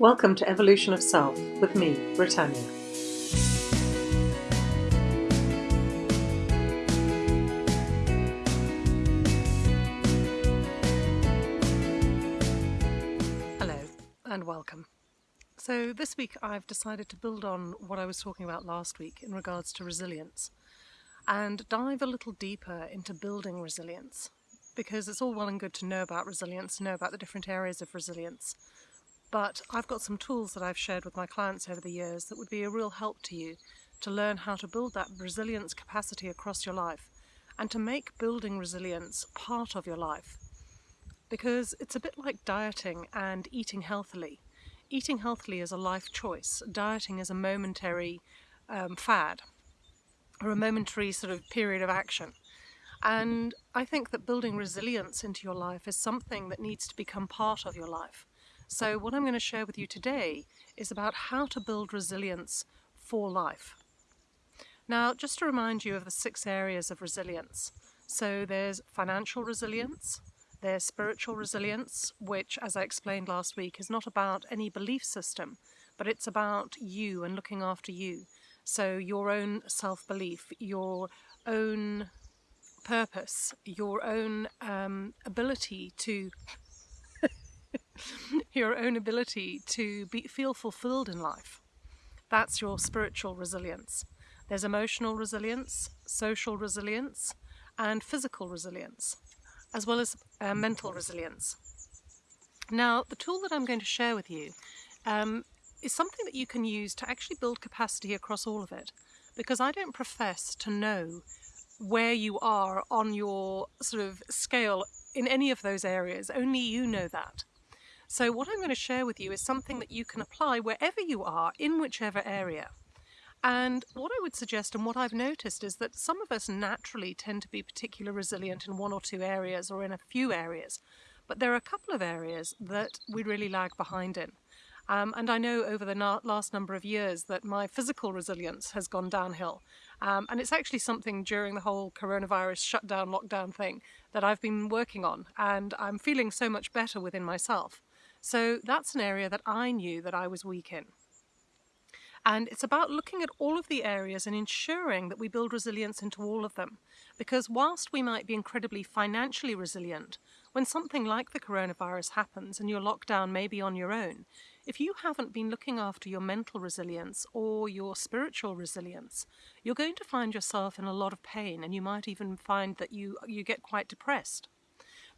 Welcome to Evolution of Self with me, Britannia. Hello and welcome. So, this week I've decided to build on what I was talking about last week in regards to resilience and dive a little deeper into building resilience because it's all well and good to know about resilience, know about the different areas of resilience, but I've got some tools that I've shared with my clients over the years that would be a real help to you to learn how to build that resilience capacity across your life and to make building resilience part of your life. Because it's a bit like dieting and eating healthily. Eating healthily is a life choice. Dieting is a momentary um, fad or a momentary sort of period of action. And I think that building resilience into your life is something that needs to become part of your life. So what I'm going to share with you today is about how to build resilience for life. Now, just to remind you of the six areas of resilience. So there's financial resilience, there's spiritual resilience, which, as I explained last week, is not about any belief system, but it's about you and looking after you. So your own self-belief, your own purpose, your own um, ability to your own ability to be, feel fulfilled in life. That's your spiritual resilience. There's emotional resilience, social resilience, and physical resilience, as well as uh, mental resilience. Now, the tool that I'm going to share with you um, is something that you can use to actually build capacity across all of it, because I don't profess to know where you are on your sort of scale in any of those areas. Only you know that. So what I'm going to share with you is something that you can apply wherever you are, in whichever area. And what I would suggest and what I've noticed is that some of us naturally tend to be particularly resilient in one or two areas or in a few areas. But there are a couple of areas that we really lag behind in. Um, and I know over the last number of years that my physical resilience has gone downhill. Um, and it's actually something during the whole coronavirus shutdown, lockdown thing that I've been working on. And I'm feeling so much better within myself. So that's an area that I knew that I was weak in. And it's about looking at all of the areas and ensuring that we build resilience into all of them. Because whilst we might be incredibly financially resilient, when something like the coronavirus happens and you're locked down maybe on your own, if you haven't been looking after your mental resilience or your spiritual resilience, you're going to find yourself in a lot of pain and you might even find that you, you get quite depressed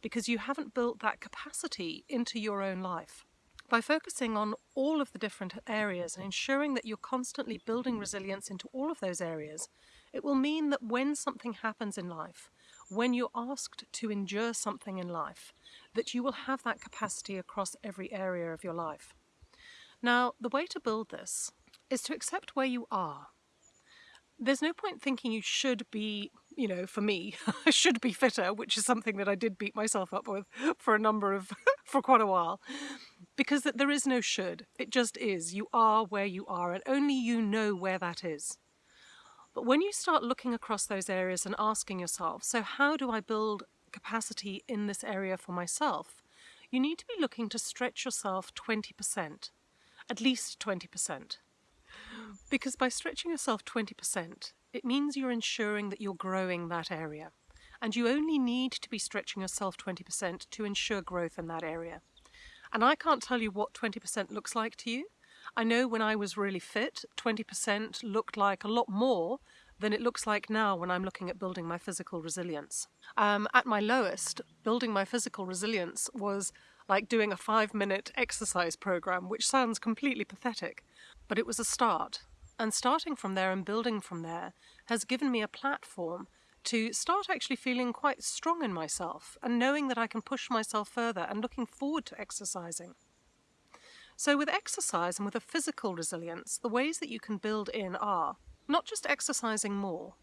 because you haven't built that capacity into your own life. By focusing on all of the different areas and ensuring that you're constantly building resilience into all of those areas, it will mean that when something happens in life, when you're asked to endure something in life, that you will have that capacity across every area of your life. Now, the way to build this is to accept where you are. There's no point thinking you should be you know, for me, I should be fitter, which is something that I did beat myself up with for a number of, for quite a while. Because there is no should, it just is. You are where you are and only you know where that is. But when you start looking across those areas and asking yourself, so how do I build capacity in this area for myself? You need to be looking to stretch yourself 20%, at least 20%. Because by stretching yourself 20%, it means you're ensuring that you're growing that area. And you only need to be stretching yourself 20% to ensure growth in that area. And I can't tell you what 20% looks like to you. I know when I was really fit, 20% looked like a lot more than it looks like now when I'm looking at building my physical resilience. Um, at my lowest, building my physical resilience was like doing a five minute exercise program, which sounds completely pathetic, but it was a start. And starting from there and building from there has given me a platform to start actually feeling quite strong in myself and knowing that I can push myself further and looking forward to exercising. So with exercise and with a physical resilience, the ways that you can build in are not just exercising more,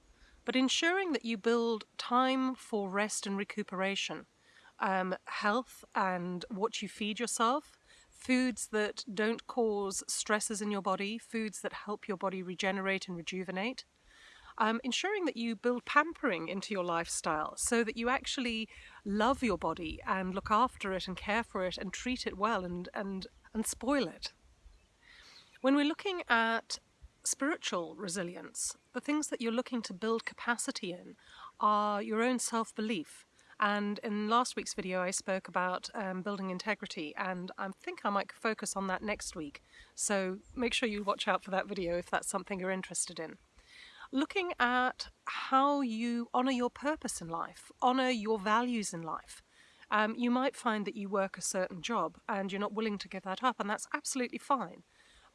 but ensuring that you build time for rest and recuperation, um, health and what you feed yourself, foods that don't cause stresses in your body, foods that help your body regenerate and rejuvenate. Um, ensuring that you build pampering into your lifestyle so that you actually love your body and look after it and care for it and treat it well and, and, and spoil it. When we're looking at spiritual resilience, the things that you're looking to build capacity in are your own self-belief. And in last week's video I spoke about um, building integrity and I think I might focus on that next week. So make sure you watch out for that video if that's something you're interested in. Looking at how you honour your purpose in life, honour your values in life. Um, you might find that you work a certain job and you're not willing to give that up and that's absolutely fine.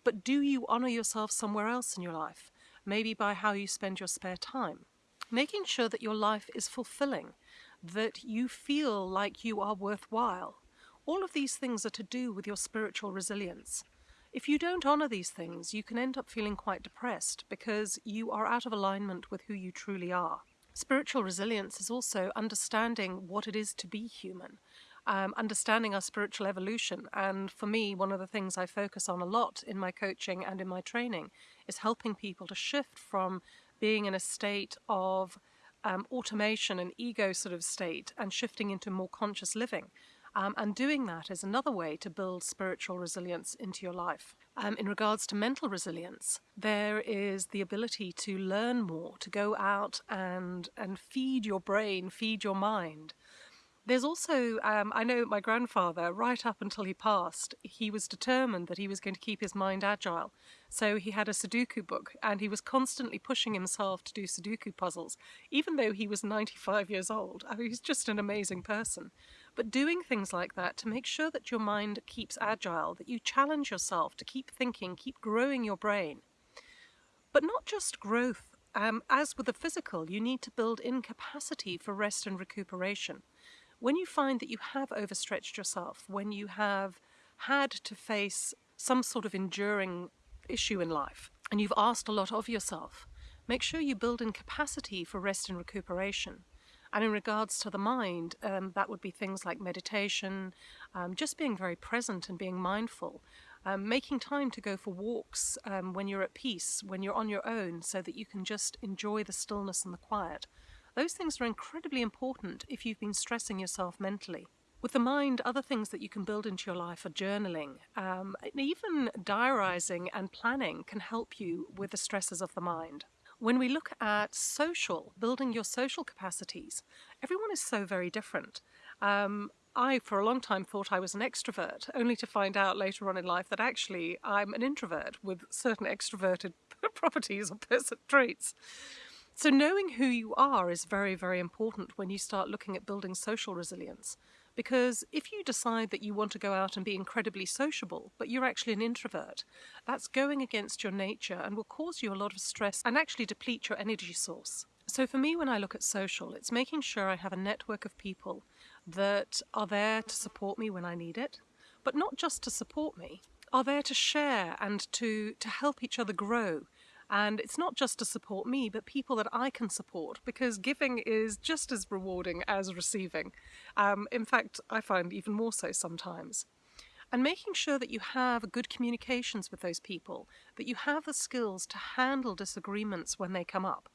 But do you honour yourself somewhere else in your life? Maybe by how you spend your spare time. Making sure that your life is fulfilling, that you feel like you are worthwhile. All of these things are to do with your spiritual resilience. If you don't honour these things, you can end up feeling quite depressed because you are out of alignment with who you truly are. Spiritual resilience is also understanding what it is to be human, um, understanding our spiritual evolution. And for me, one of the things I focus on a lot in my coaching and in my training is helping people to shift from being in a state of um, automation and ego sort of state and shifting into more conscious living. Um, and doing that is another way to build spiritual resilience into your life. Um, in regards to mental resilience, there is the ability to learn more, to go out and, and feed your brain, feed your mind. There's also, um, I know my grandfather, right up until he passed, he was determined that he was going to keep his mind agile. So he had a Sudoku book and he was constantly pushing himself to do Sudoku puzzles, even though he was 95 years old. I mean, he's just an amazing person. But doing things like that to make sure that your mind keeps agile, that you challenge yourself to keep thinking, keep growing your brain. But not just growth. Um, as with the physical, you need to build in capacity for rest and recuperation. When you find that you have overstretched yourself, when you have had to face some sort of enduring issue in life, and you've asked a lot of yourself, make sure you build in capacity for rest and recuperation. And in regards to the mind, um, that would be things like meditation, um, just being very present and being mindful, um, making time to go for walks um, when you're at peace, when you're on your own, so that you can just enjoy the stillness and the quiet. Those things are incredibly important if you've been stressing yourself mentally. With the mind, other things that you can build into your life are journaling. Um, even diarising and planning can help you with the stresses of the mind. When we look at social, building your social capacities, everyone is so very different. Um, I, for a long time, thought I was an extrovert, only to find out later on in life that actually I'm an introvert with certain extroverted properties or person traits. So knowing who you are is very, very important when you start looking at building social resilience. Because if you decide that you want to go out and be incredibly sociable, but you're actually an introvert, that's going against your nature and will cause you a lot of stress and actually deplete your energy source. So for me, when I look at social, it's making sure I have a network of people that are there to support me when I need it, but not just to support me, are there to share and to, to help each other grow and it's not just to support me, but people that I can support because giving is just as rewarding as receiving. Um, in fact, I find even more so sometimes. And making sure that you have good communications with those people, that you have the skills to handle disagreements when they come up.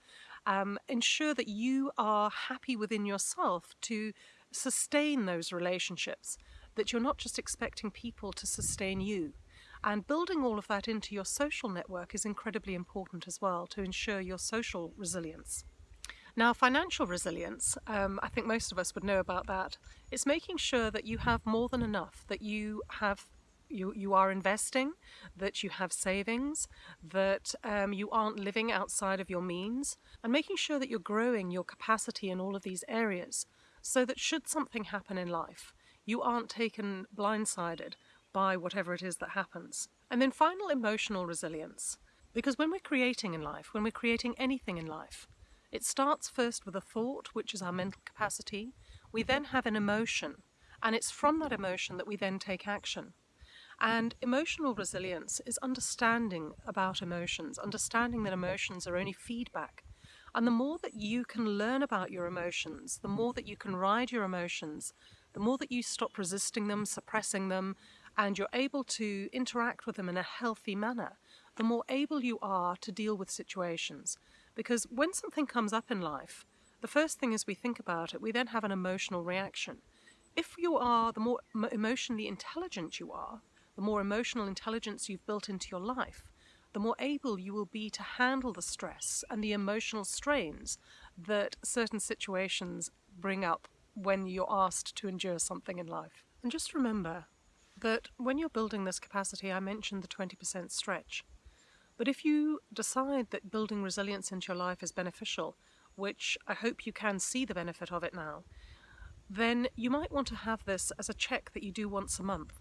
Um, ensure that you are happy within yourself to sustain those relationships, that you're not just expecting people to sustain you. And building all of that into your social network is incredibly important as well to ensure your social resilience. Now, financial resilience, um, I think most of us would know about that. It's making sure that you have more than enough, that you have you, you are investing, that you have savings, that um, you aren't living outside of your means, and making sure that you're growing your capacity in all of these areas so that should something happen in life, you aren't taken blindsided by whatever it is that happens. And then final emotional resilience. Because when we're creating in life, when we're creating anything in life, it starts first with a thought, which is our mental capacity. We then have an emotion, and it's from that emotion that we then take action. And emotional resilience is understanding about emotions, understanding that emotions are only feedback. And the more that you can learn about your emotions, the more that you can ride your emotions, the more that you stop resisting them, suppressing them, and you're able to interact with them in a healthy manner, the more able you are to deal with situations. Because when something comes up in life, the first thing is we think about it, we then have an emotional reaction. If you are, the more emotionally intelligent you are, the more emotional intelligence you've built into your life, the more able you will be to handle the stress and the emotional strains that certain situations bring up when you're asked to endure something in life. And just remember that when you're building this capacity, I mentioned the 20% stretch. But if you decide that building resilience into your life is beneficial, which I hope you can see the benefit of it now, then you might want to have this as a check that you do once a month.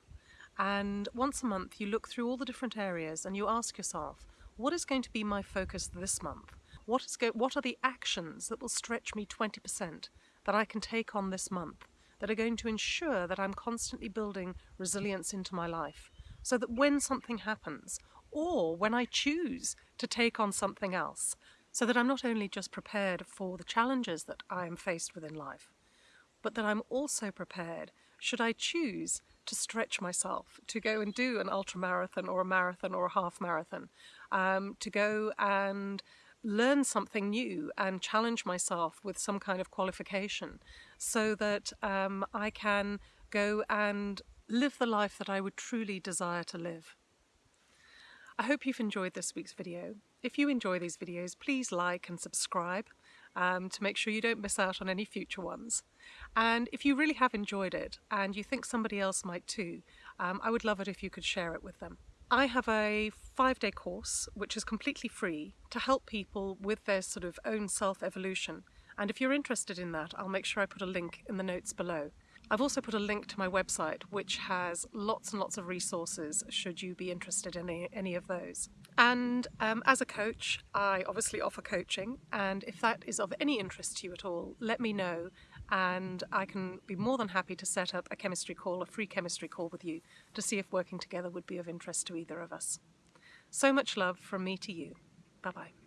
And once a month, you look through all the different areas and you ask yourself, what is going to be my focus this month? What, is what are the actions that will stretch me 20% that I can take on this month that are going to ensure that I'm constantly building resilience into my life? So that when something happens, or when I choose to take on something else, so that I'm not only just prepared for the challenges that I am faced with in life, but that I'm also prepared should I choose to stretch myself, to go and do an ultra marathon or a marathon or a half marathon, um, to go and learn something new and challenge myself with some kind of qualification so that um, I can go and live the life that I would truly desire to live. I hope you've enjoyed this week's video. If you enjoy these videos, please like and subscribe um, to make sure you don't miss out on any future ones. And if you really have enjoyed it and you think somebody else might too, um, I would love it if you could share it with them. I have a five day course which is completely free to help people with their sort of own self evolution. And if you're interested in that, I'll make sure I put a link in the notes below. I've also put a link to my website which has lots and lots of resources should you be interested in any, of those. And um, as a coach, I obviously offer coaching, and if that is of any interest to you at all, let me know and I can be more than happy to set up a chemistry call, a free chemistry call with you to see if working together would be of interest to either of us. So much love from me to you. Bye bye.